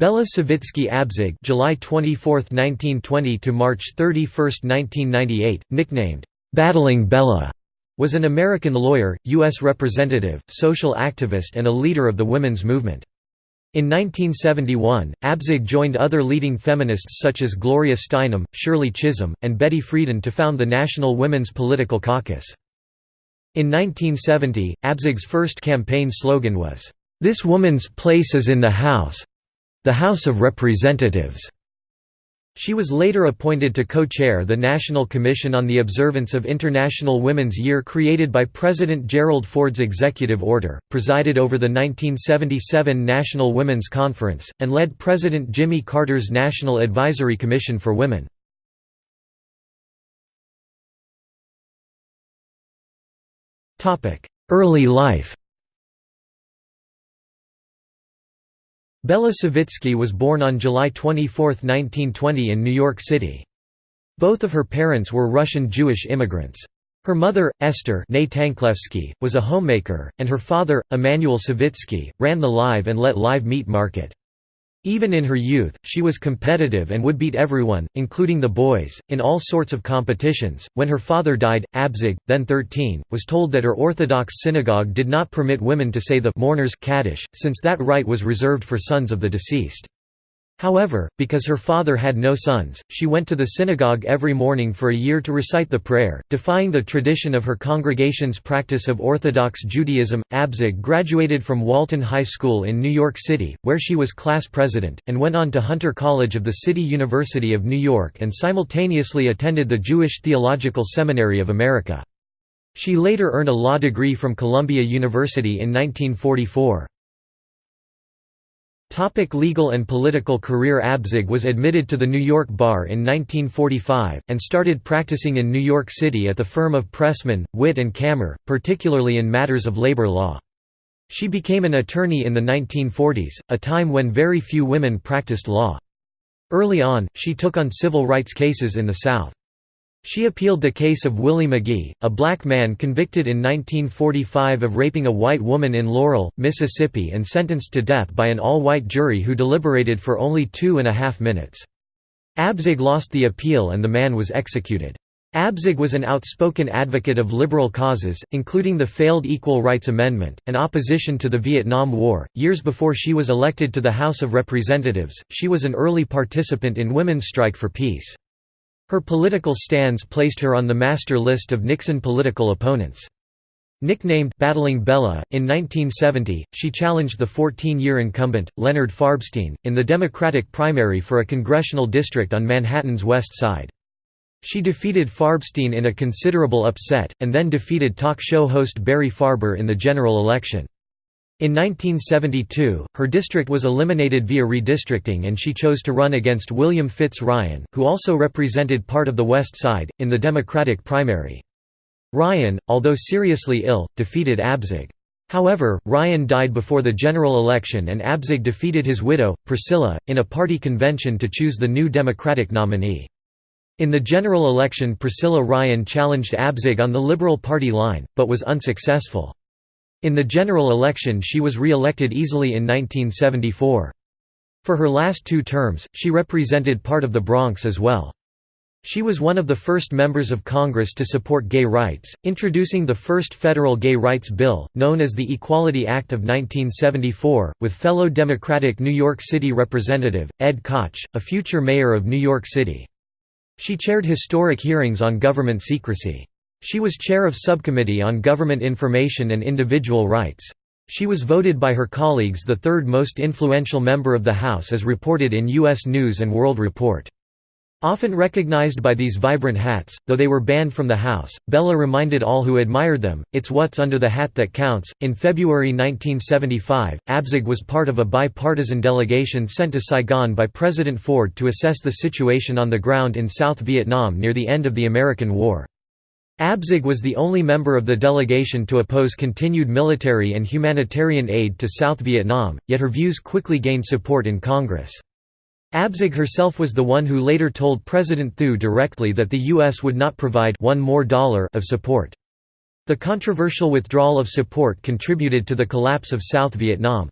Bella Savitsky Abzug July 24, 1920 to March 31, 1998, nicknamed Battling Bella, was an American lawyer, U.S. representative, social activist and a leader of the women's movement. In 1971, Abzug joined other leading feminists such as Gloria Steinem, Shirley Chisholm, and Betty Friedan to found the National Women's Political Caucus. In 1970, Abzug's first campaign slogan was, "'This woman's place is in the House—the House of Representatives'". She was later appointed to co-chair the National Commission on the Observance of International Women's Year created by President Gerald Ford's executive order, presided over the 1977 National Women's Conference, and led President Jimmy Carter's National Advisory Commission for Women. Early life Bella Savitsky was born on July 24, 1920 in New York City. Both of her parents were Russian Jewish immigrants. Her mother, Esther was a homemaker, and her father, Emanuel Savitsky, ran the live and let live meat market. Even in her youth, she was competitive and would beat everyone, including the boys, in all sorts of competitions. When her father died, Abzug, then 13, was told that her Orthodox synagogue did not permit women to say the mourner's kaddish, since that rite was reserved for sons of the deceased. However, because her father had no sons, she went to the synagogue every morning for a year to recite the prayer, defying the tradition of her congregation's practice of Orthodox Judaism. Abzug graduated from Walton High School in New York City, where she was class president, and went on to Hunter College of the City University of New York and simultaneously attended the Jewish Theological Seminary of America. She later earned a law degree from Columbia University in 1944. Topic legal and political career Abzug was admitted to the New York Bar in 1945, and started practicing in New York City at the firm of Pressman, Witt and Kammer, particularly in matters of labor law. She became an attorney in the 1940s, a time when very few women practiced law. Early on, she took on civil rights cases in the South. She appealed the case of Willie McGee, a black man convicted in 1945 of raping a white woman in Laurel, Mississippi and sentenced to death by an all-white jury who deliberated for only two and a half minutes. Abzug lost the appeal and the man was executed. Abzug was an outspoken advocate of liberal causes, including the failed Equal Rights Amendment, and opposition to the Vietnam War. Years before she was elected to the House of Representatives, she was an early participant in Women's Strike for Peace. Her political stands placed her on the master list of Nixon political opponents. Nicknamed Battling Bella, in 1970, she challenged the 14-year incumbent, Leonard Farbstein, in the Democratic primary for a congressional district on Manhattan's West Side. She defeated Farbstein in a considerable upset, and then defeated talk show host Barry Farber in the general election. In 1972, her district was eliminated via redistricting and she chose to run against William Fitz Ryan, who also represented part of the West Side, in the Democratic primary. Ryan, although seriously ill, defeated Abzug. However, Ryan died before the general election and Abzug defeated his widow, Priscilla, in a party convention to choose the new Democratic nominee. In the general election Priscilla Ryan challenged Abzug on the Liberal Party line, but was unsuccessful. In the general election she was re-elected easily in 1974. For her last two terms, she represented part of the Bronx as well. She was one of the first members of Congress to support gay rights, introducing the first federal gay rights bill, known as the Equality Act of 1974, with fellow Democratic New York City Representative, Ed Koch, a future mayor of New York City. She chaired historic hearings on government secrecy. She was chair of Subcommittee on Government Information and Individual Rights. She was voted by her colleagues the third most influential member of the House as reported in U.S. News & World Report. Often recognized by these vibrant hats, though they were banned from the House, Bella reminded all who admired them, it's what's under the hat that counts. In February 1975, Abzug was part of a bipartisan delegation sent to Saigon by President Ford to assess the situation on the ground in South Vietnam near the end of the American War. Abzug was the only member of the delegation to oppose continued military and humanitarian aid to South Vietnam, yet her views quickly gained support in Congress. Abzug herself was the one who later told President Thieu directly that the U.S. would not provide one more dollar of support. The controversial withdrawal of support contributed to the collapse of South Vietnam.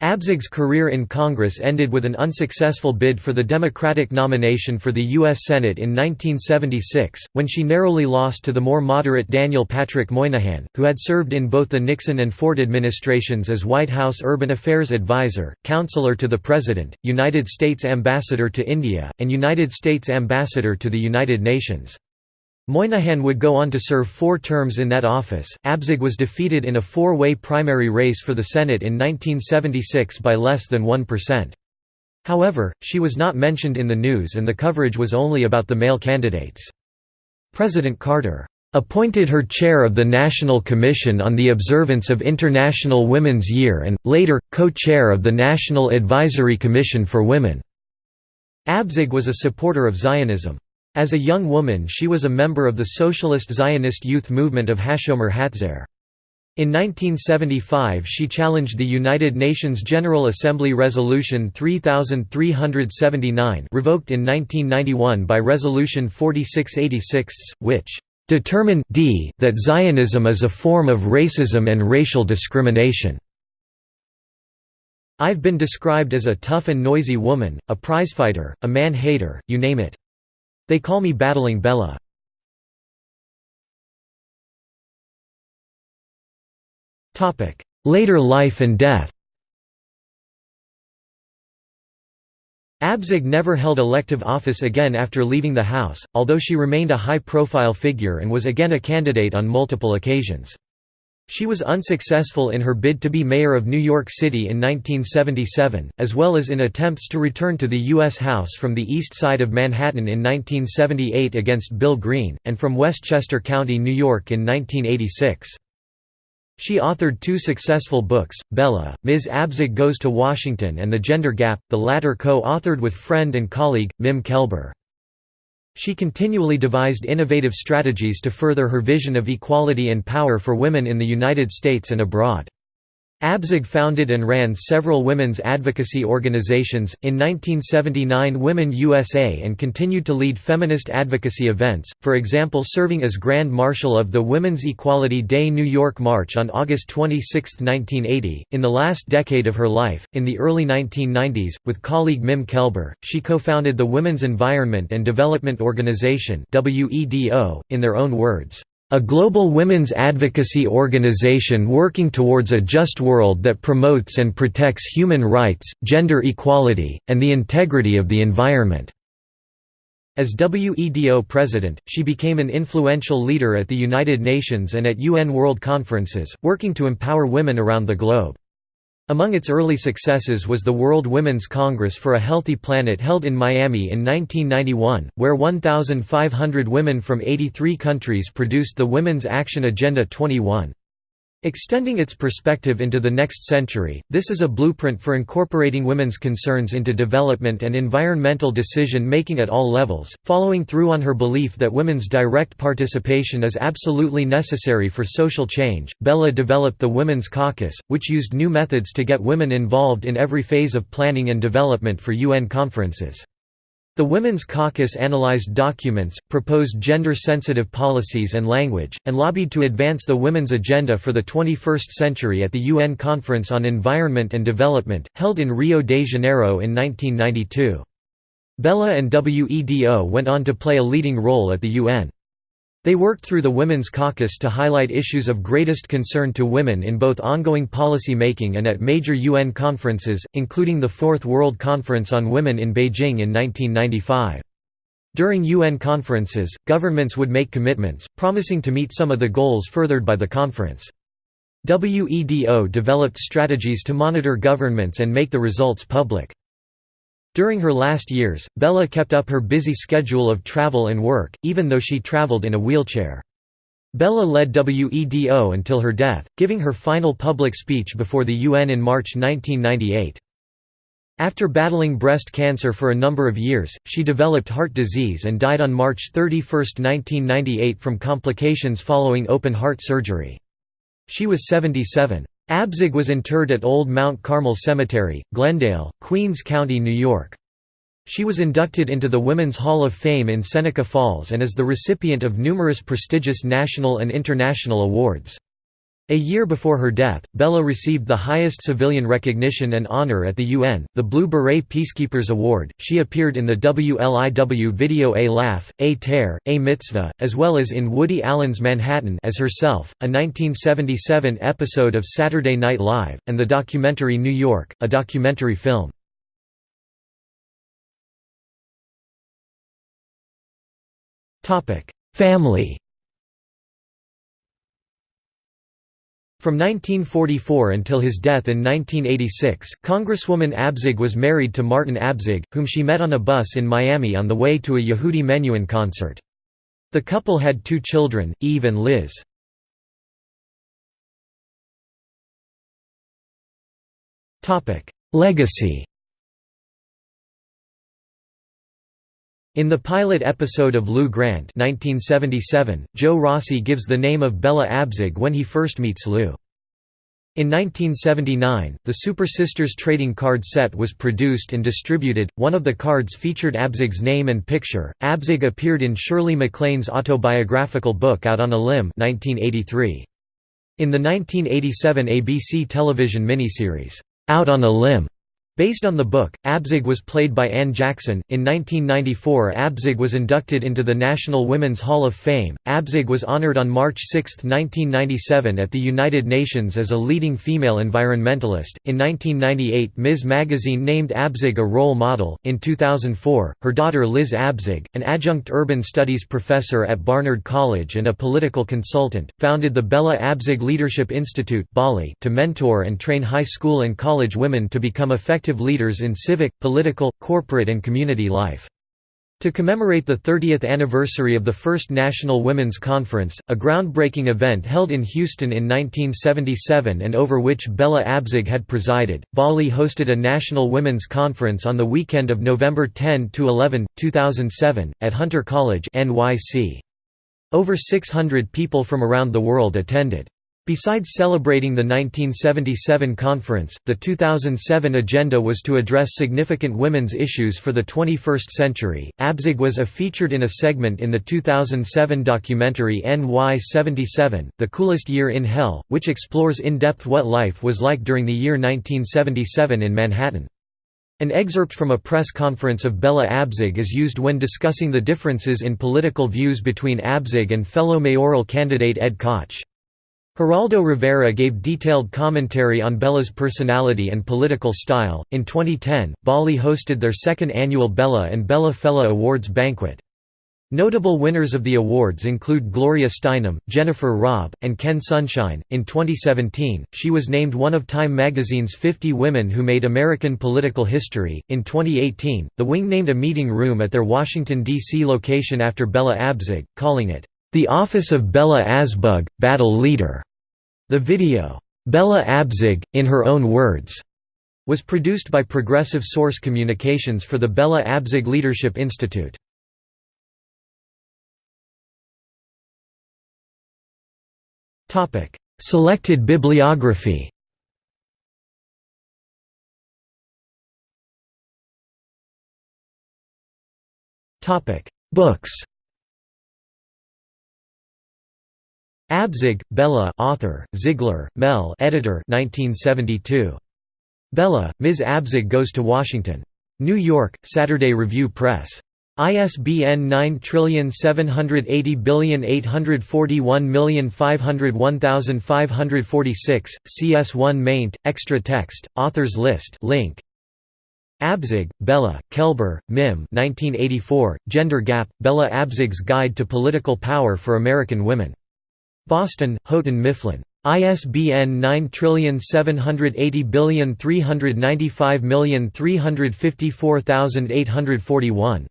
Abzug's career in Congress ended with an unsuccessful bid for the Democratic nomination for the U.S. Senate in 1976, when she narrowly lost to the more moderate Daniel Patrick Moynihan, who had served in both the Nixon and Ford administrations as White House Urban Affairs Advisor, Counselor to the President, United States Ambassador to India, and United States Ambassador to the United Nations. Moynihan would go on to serve four terms in that office. Abzug was defeated in a four way primary race for the Senate in 1976 by less than 1%. However, she was not mentioned in the news and the coverage was only about the male candidates. President Carter appointed her chair of the National Commission on the Observance of International Women's Year and, later, co-chair of the National Advisory Commission for Women. Abzug was a supporter of Zionism. As a young woman she was a member of the Socialist Zionist youth movement of Hashomer Hatzair. In 1975 she challenged the United Nations General Assembly Resolution 3379 revoked in 1991 by Resolution 4686, which "...determined d that Zionism is a form of racism and racial discrimination." I've been described as a tough and noisy woman, a prizefighter, a man-hater, you name it. They call me Battling Bella. Later life and death Abzug never held elective office again after leaving the House, although she remained a high-profile figure and was again a candidate on multiple occasions. She was unsuccessful in her bid to be mayor of New York City in 1977, as well as in attempts to return to the U.S. House from the east side of Manhattan in 1978 against Bill Green, and from Westchester County, New York in 1986. She authored two successful books, Bella, Ms. Abzug Goes to Washington and The Gender Gap, the latter co-authored with friend and colleague, Mim Kelber. She continually devised innovative strategies to further her vision of equality and power for women in the United States and abroad. Abzug founded and ran several women's advocacy organizations, in 1979 Women USA and continued to lead feminist advocacy events, for example serving as Grand Marshal of the Women's Equality Day New York March on August 26, 1980. In the last decade of her life, in the early 1990s, with colleague Mim Kelber, she co-founded the Women's Environment and Development Organization in their own words. A global women's advocacy organization working towards a just world that promotes and protects human rights, gender equality, and the integrity of the environment. As WEDO president, she became an influential leader at the United Nations and at UN World Conferences, working to empower women around the globe. Among its early successes was the World Women's Congress for a Healthy Planet held in Miami in 1991, where 1,500 women from 83 countries produced the Women's Action Agenda 21. Extending its perspective into the next century, this is a blueprint for incorporating women's concerns into development and environmental decision-making at all levels, following through on her belief that women's direct participation is absolutely necessary for social change. Bella developed the Women's Caucus, which used new methods to get women involved in every phase of planning and development for UN conferences. The Women's Caucus analyzed documents, proposed gender-sensitive policies and language, and lobbied to advance the women's agenda for the 21st century at the UN Conference on Environment and Development, held in Rio de Janeiro in 1992. Bella and WEDO went on to play a leading role at the UN. They worked through the Women's Caucus to highlight issues of greatest concern to women in both ongoing policy making and at major UN conferences, including the Fourth World Conference on Women in Beijing in 1995. During UN conferences, governments would make commitments, promising to meet some of the goals furthered by the conference. WEDO developed strategies to monitor governments and make the results public. During her last years, Bella kept up her busy schedule of travel and work, even though she traveled in a wheelchair. Bella led WEDO until her death, giving her final public speech before the UN in March 1998. After battling breast cancer for a number of years, she developed heart disease and died on March 31, 1998 from complications following open heart surgery. She was 77. Abzug was interred at Old Mount Carmel Cemetery, Glendale, Queens County, New York. She was inducted into the Women's Hall of Fame in Seneca Falls and is the recipient of numerous prestigious national and international awards. A year before her death, Bella received the highest civilian recognition and honor at the UN, the Blue Beret Peacekeepers Award. She appeared in the WLIW video A Laugh, A Tear, A Mitzvah, as well as in Woody Allen's Manhattan as herself, a 1977 episode of Saturday Night Live, and the documentary New York, a documentary film. Family From 1944 until his death in 1986, Congresswoman Abzug was married to Martin Abzug, whom she met on a bus in Miami on the way to a Yehudi Menuhin concert. The couple had two children, Eve and Liz. Legacy In the pilot episode of Lou Grant 1977, Joe Rossi gives the name of Bella Abzug when he first meets Lou. In 1979, the Super Sisters trading card set was produced and distributed. One of the cards featured Abzug's name and picture. Abzug appeared in Shirley MacLaine's autobiographical book Out on a Limb 1983. In the 1987 ABC television miniseries, Out on a Limb, Based on the book, Abzug was played by Anne Jackson. In 1994, Abzug was inducted into the National Women's Hall of Fame. Abzug was honored on March 6, 1997, at the United Nations as a leading female environmentalist. In 1998, Ms. Magazine named Abzug a role model. In 2004, her daughter Liz Abzug, an adjunct urban studies professor at Barnard College and a political consultant, founded the Bella Abzug Leadership Institute to mentor and train high school and college women to become effective active leaders in civic, political, corporate and community life. To commemorate the 30th anniversary of the first National Women's Conference, a groundbreaking event held in Houston in 1977 and over which Bella Abzug had presided, BALI hosted a National Women's Conference on the weekend of November 10–11, 2007, at Hunter College NYC. Over 600 people from around the world attended. Besides celebrating the 1977 conference, the 2007 agenda was to address significant women's issues for the 21st century. Abzug was a featured in a segment in the 2007 documentary NY 77, The Coolest Year in Hell, which explores in depth what life was like during the year 1977 in Manhattan. An excerpt from a press conference of Bella Abzug is used when discussing the differences in political views between Abzug and fellow mayoral candidate Ed Koch. Geraldo Rivera gave detailed commentary on Bella's personality and political style. In 2010, BALI hosted their second annual Bella and Bella Fella Awards banquet. Notable winners of the awards include Gloria Steinem, Jennifer Robb, and Ken Sunshine. In 2017, she was named one of Time magazine's 50 women who made American political history. In 2018, The Wing named a meeting room at their Washington, D.C. location after Bella Abzug, calling it, The Office of Bella Abzug, Battle Leader. The video, Bella Abzug, in her own words, was produced by Progressive Source Communications for the Bella Abzug Leadership Institute. Selected bibliography Books Abzug, Bella author, Ziegler, Mel editor 1972. Bella, Ms. Abzug Goes to Washington. New York, Saturday Review Press. ISBN 9780841501546, CS1 maint, extra text, authors list link. Abzug, Bella, Kelber, Mim 1984, Gender Gap, Bella Abzug's Guide to Political Power for American Women. Boston, Houghton Mifflin. ISBN 9780395354841.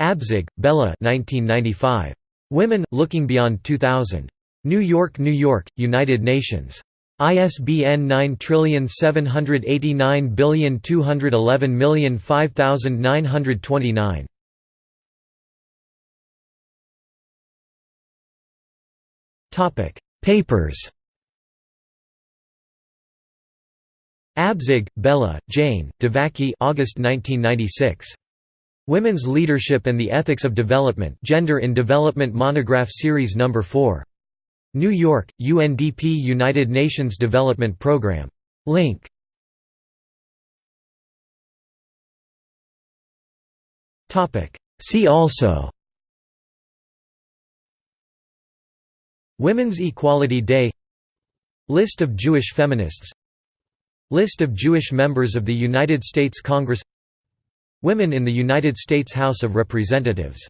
Abzug, Bella 1995. Women, Looking Beyond 2000. New York, New York, United Nations. ISBN 9789211505929. Topic: Papers. Abzug, Bella, Jain, Devaki August 1996. Women's Leadership and the Ethics of Development Gender in Development Monograph Series No. 4. New York, UNDP United Nations Development Programme. Link Topic: See also Women's Equality Day List of Jewish feminists List of Jewish members of the United States Congress Women in the United States House of Representatives